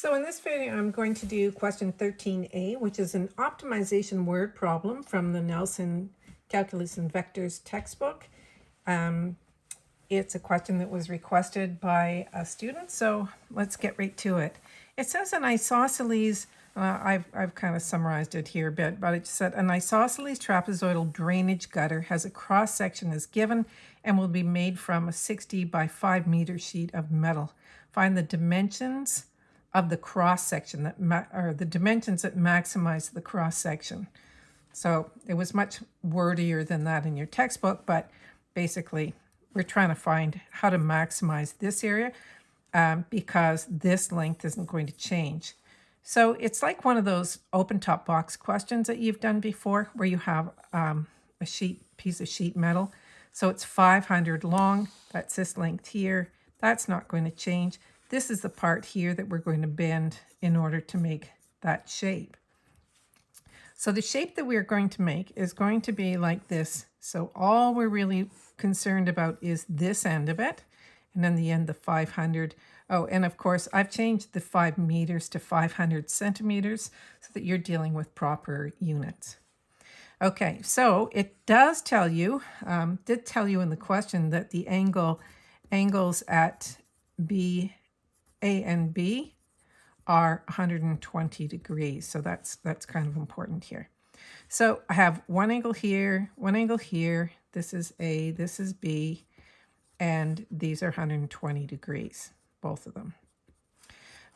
So in this video, I'm going to do question 13a, which is an optimization word problem from the Nelson Calculus and Vectors textbook. Um, it's a question that was requested by a student, so let's get right to it. It says an isosceles, uh, I've, I've kind of summarized it here a bit, but it said an isosceles trapezoidal drainage gutter has a cross section as given and will be made from a 60 by 5 meter sheet of metal. Find the dimensions of the cross section that or the dimensions that maximize the cross section. So it was much wordier than that in your textbook, but basically we're trying to find how to maximize this area um, because this length isn't going to change. So it's like one of those open top box questions that you've done before where you have um, a sheet piece of sheet metal. So it's 500 long, that's this length here. That's not going to change. This is the part here that we're going to bend in order to make that shape. So the shape that we're going to make is going to be like this. So all we're really concerned about is this end of it, and then the end, the 500. Oh, and of course, I've changed the 5 meters to 500 centimeters so that you're dealing with proper units. Okay, so it does tell you, um, did tell you in the question that the angle angles at B a and B are 120 degrees. So that's, that's kind of important here. So I have one angle here, one angle here. This is A, this is B, and these are 120 degrees, both of them.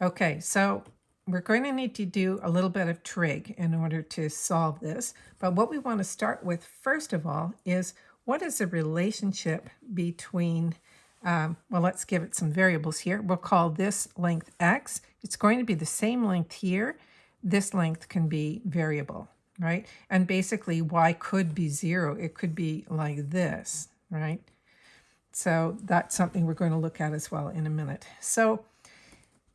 Okay, so we're going to need to do a little bit of trig in order to solve this. But what we want to start with, first of all, is what is the relationship between um, well, let's give it some variables here. We'll call this length x. It's going to be the same length here. This length can be variable, right? And basically y could be zero. It could be like this, right? So that's something we're going to look at as well in a minute. So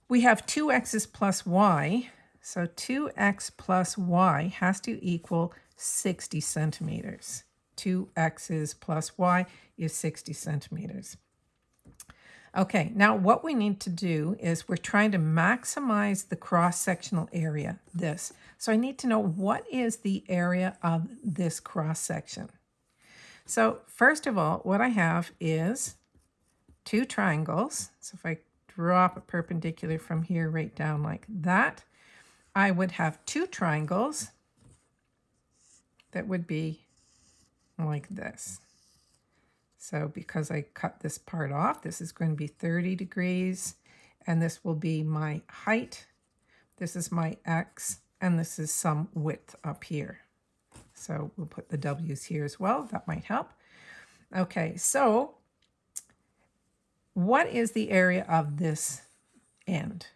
we have 2x's plus y. So 2x plus y has to equal 60 centimeters. 2x's plus y is 60 centimeters. Okay, now what we need to do is we're trying to maximize the cross-sectional area, this. So I need to know what is the area of this cross-section. So first of all, what I have is two triangles. So if I drop a perpendicular from here right down like that, I would have two triangles that would be like this. So because I cut this part off, this is going to be 30 degrees, and this will be my height. This is my X, and this is some width up here. So we'll put the W's here as well. That might help. Okay, so what is the area of this end,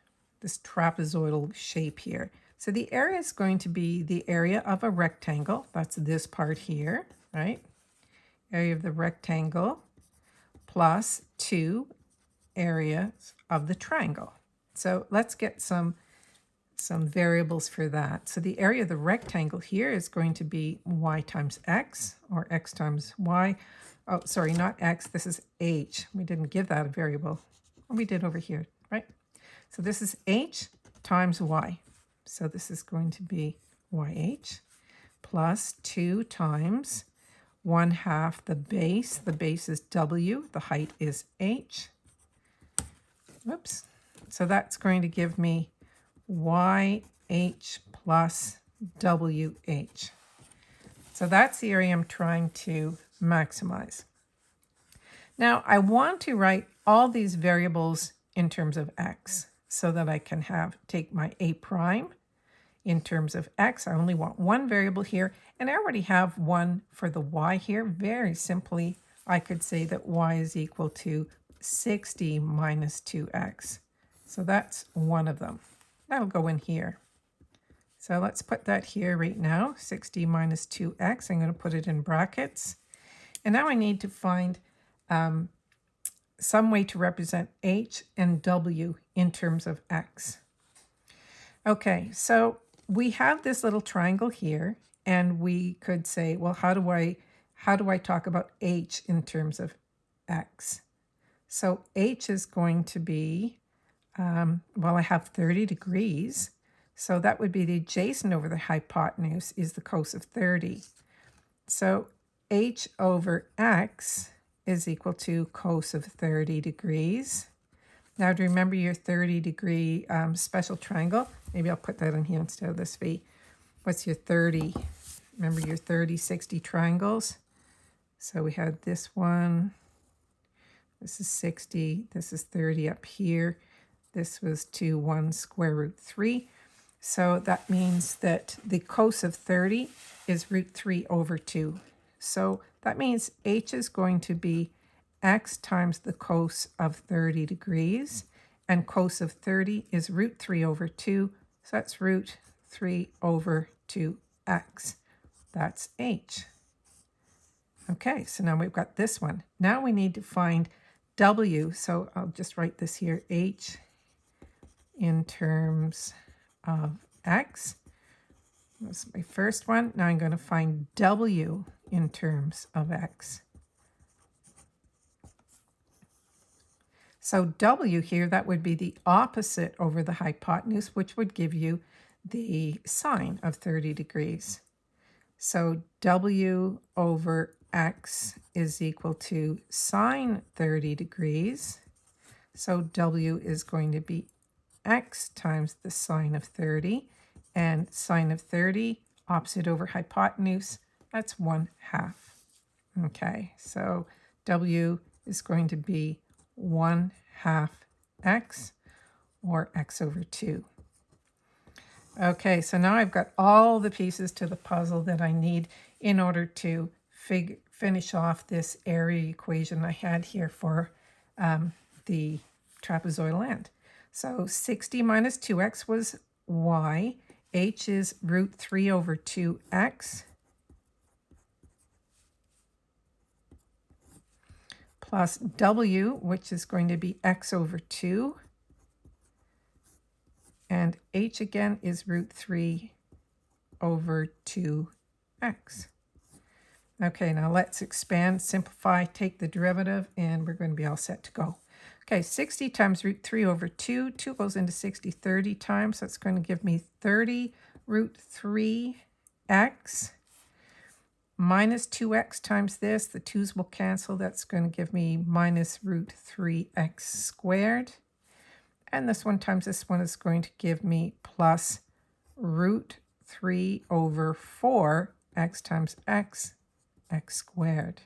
this trapezoidal shape here? So the area is going to be the area of a rectangle. That's this part here, right? Area of the rectangle plus 2 areas of the triangle. So let's get some, some variables for that. So the area of the rectangle here is going to be y times x, or x times y. Oh, sorry, not x, this is h. We didn't give that a variable. We did over here, right? So this is h times y. So this is going to be yh plus 2 times 1 half the base. The base is W. The height is H. Oops. So that's going to give me YH plus WH. So that's the area I'm trying to maximize. Now I want to write all these variables in terms of x so that I can have take my a prime in terms of x. I only want one variable here, and I already have one for the y here. Very simply, I could say that y is equal to 60 minus 2x. So that's one of them. That'll go in here. So let's put that here right now, 60 minus 2x. I'm going to put it in brackets. And now I need to find um, some way to represent h and w in terms of x. Okay, so we have this little triangle here, and we could say, well, how do I how do I talk about h in terms of x? So h is going to be Um, well, I have 30 degrees. So that would be the adjacent over the hypotenuse is the cos of 30. So h over x is equal to cos of 30 degrees. Now to remember your 30 degree um, special triangle, maybe I'll put that in here instead of this v. What's your 30? Remember your 30, 60 triangles? So we had this one, this is 60, this is 30 up here. This was 2, 1 square root 3. So that means that the cos of 30 is root 3 over 2. So that means h is going to be x times the cos of 30 degrees. And cos of 30 is root 3 over 2. So that's root 3 over 2x. That's h. Okay, so now we've got this one. Now we need to find w. So I'll just write this here, h in terms of x. That's my first one. Now I'm going to find w in terms of x. So w here, that would be the opposite over the hypotenuse, which would give you the sine of 30 degrees. So w over x is equal to sine 30 degrees. So w is going to be x times the sine of 30. And sine of 30, opposite over hypotenuse, that's 1 half. Okay, so w is going to be 1 half x, or x over 2. Okay, so now I've got all the pieces to the puzzle that I need in order to finish off this area equation I had here for um, the trapezoidal end. So 60 minus 2x was y. h is root 3 over 2x. Plus w, which is going to be x over 2. And h again is root 3 over 2x. Okay, now let's expand, simplify, take the derivative, and we're going to be all set to go. Okay, 60 times root 3 over 2. 2 goes into 60 30 times. That's going to give me 30 root 3x minus 2x times this. The 2's will cancel. That's going to give me minus root 3x squared. And this one times this one is going to give me plus root 3 over 4 x times x, x squared.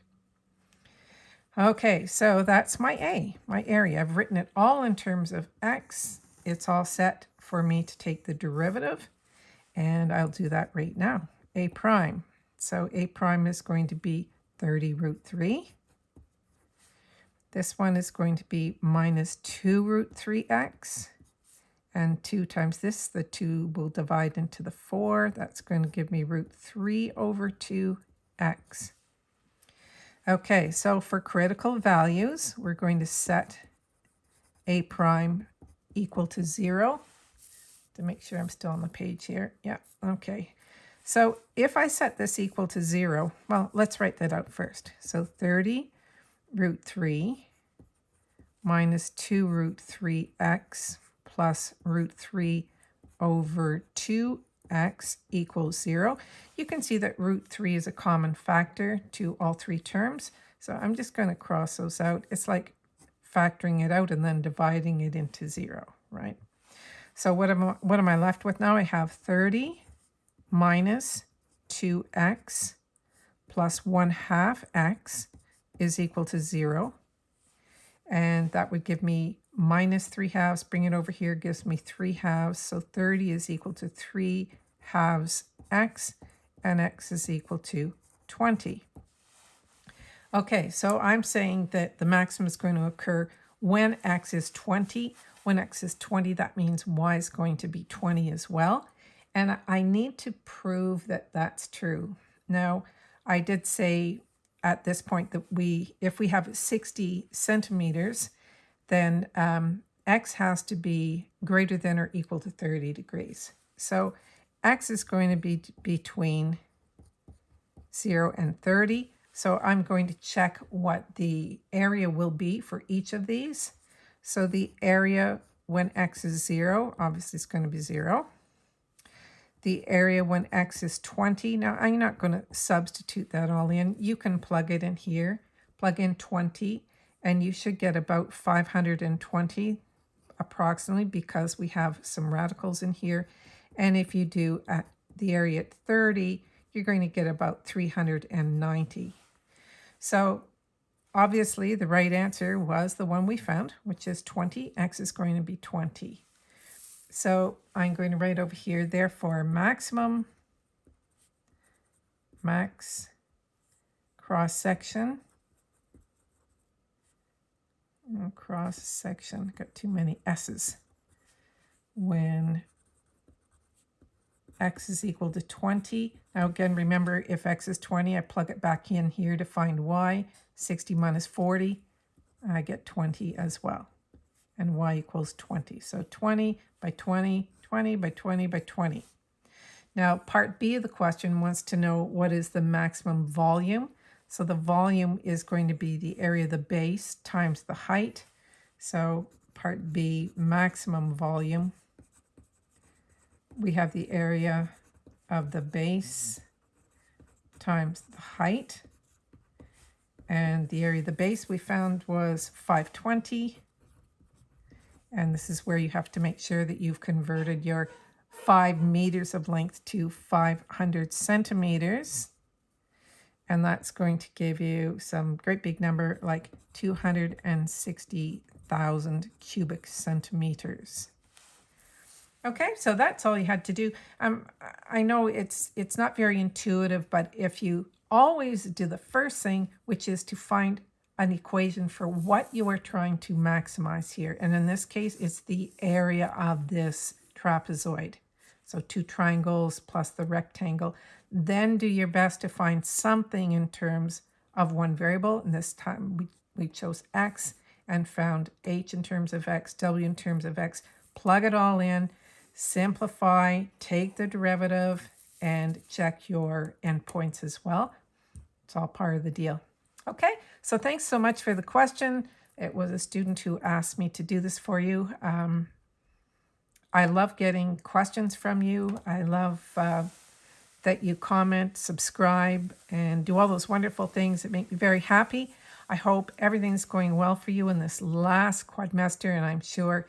Okay, so that's my A, my area. I've written it all in terms of x. It's all set for me to take the derivative, and I'll do that right now. A prime. So A prime is going to be 30 root 3. This one is going to be minus 2 root 3x. And 2 times this, the 2 will divide into the 4. That's going to give me root 3 over 2x. Okay, so for critical values, we're going to set a prime equal to 0 to make sure I'm still on the page here. Yeah, okay. So if I set this equal to 0, well, let's write that out first. So 30 root 3 minus 2 root 3x plus root 3 over 2x equals 0. You can see that root 3 is a common factor to all three terms. So I'm just going to cross those out. It's like factoring it out and then dividing it into 0, right? So what am, I, what am I left with now? I have 30 minus 2x plus 1 half x is equal to 0. And that would give me minus 3 halves. Bring it over here gives me 3 halves. So 30 is equal to 3 halves x and x is equal to 20. Okay, so I'm saying that the maximum is going to occur when x is 20. When x is 20, that means y is going to be 20 as well. And I need to prove that that's true. Now, I did say at this point that we, if we have 60 centimeters, then um, x has to be greater than or equal to 30 degrees. So x is going to be between 0 and 30. So I'm going to check what the area will be for each of these. So the area when x is 0, obviously it's going to be 0. The area when x is 20, now I'm not going to substitute that all in. You can plug it in here, plug in 20, and you should get about 520 approximately because we have some radicals in here. And if you do at the area at 30, you're going to get about 390. So obviously the right answer was the one we found, which is 20. X is going to be 20. So I'm going to write over here, therefore maximum max cross section mm, cross section, got too many S's. When x is equal to 20. Now again, remember if x is 20, I plug it back in here to find y. 60 minus 40, I get 20 as well. And y equals 20. So 20 by 20, 20 by 20 by 20. Now part B of the question wants to know what is the maximum volume. So the volume is going to be the area of the base times the height. So part B, maximum volume. We have the area of the base times the height. And the area of the base we found was 520. And this is where you have to make sure that you've converted your 5 meters of length to 500 centimeters and that's going to give you some great big number like 260,000 cubic centimeters. Okay, so that's all you had to do. Um, I know it's it's not very intuitive, but if you always do the first thing, which is to find an equation for what you are trying to maximize here. And in this case, it's the area of this trapezoid. So two triangles plus the rectangle. Then do your best to find something in terms of one variable. And this time we, we chose x and found h in terms of x, w in terms of x. Plug it all in, simplify, take the derivative, and check your endpoints as well. It's all part of the deal. Okay, so thanks so much for the question. It was a student who asked me to do this for you. Um, I love getting questions from you. I love uh, that you comment, subscribe, and do all those wonderful things that make me very happy. I hope everything's going well for you in this last quadmester, and I'm sure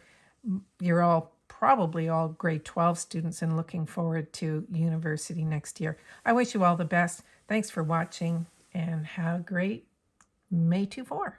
you're all probably all grade 12 students and looking forward to university next year. I wish you all the best. Thanks for watching and have a great May 2-4.